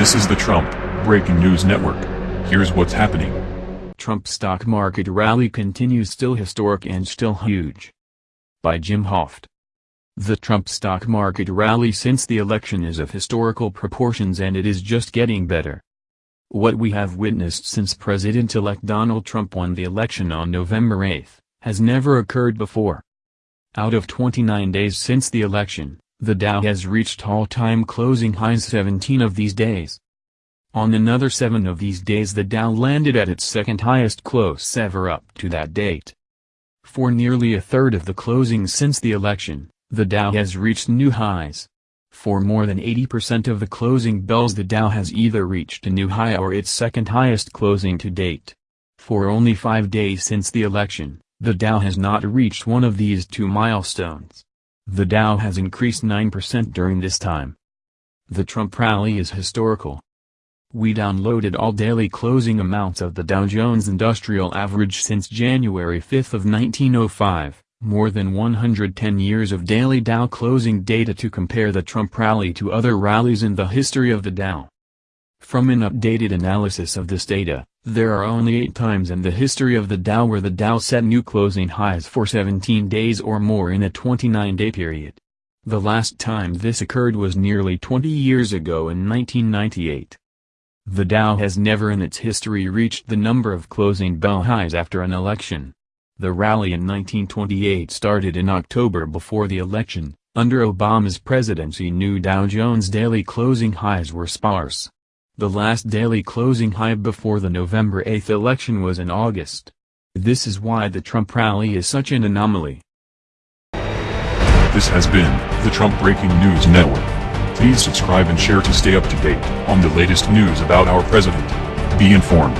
This is the Trump Breaking News Network. Here's what's happening. Trump stock market rally continues still historic and still huge. By Jim Hoft. The Trump stock market rally since the election is of historical proportions and it is just getting better. What we have witnessed since President-elect Donald Trump won the election on November 8, has never occurred before. Out of 29 days since the election, the Dow has reached all-time closing highs 17 of these days. On another seven of these days the Dow landed at its second highest close ever up to that date. For nearly a third of the closings since the election, the Dow has reached new highs. For more than 80% of the closing bells the Dow has either reached a new high or its second highest closing to date. For only five days since the election, the Dow has not reached one of these two milestones. The Dow has increased 9% during this time. The Trump rally is historical. We downloaded all daily closing amounts of the Dow Jones Industrial Average since January 5 of 1905, more than 110 years of daily Dow closing data to compare the Trump rally to other rallies in the history of the Dow. From an updated analysis of this data, there are only eight times in the history of the Dow where the Dow set new closing highs for 17 days or more in a 29-day period. The last time this occurred was nearly 20 years ago in 1998. The Dow has never in its history reached the number of closing bell highs after an election. The rally in 1928 started in October before the election. Under Obama's presidency new Dow Jones daily closing highs were sparse. The last daily closing high before the November 8 election was in August. This is why the Trump rally is such an anomaly. This has been the Trump Breaking News Network. Please subscribe and share to stay up to date on the latest news about our president. Be informed.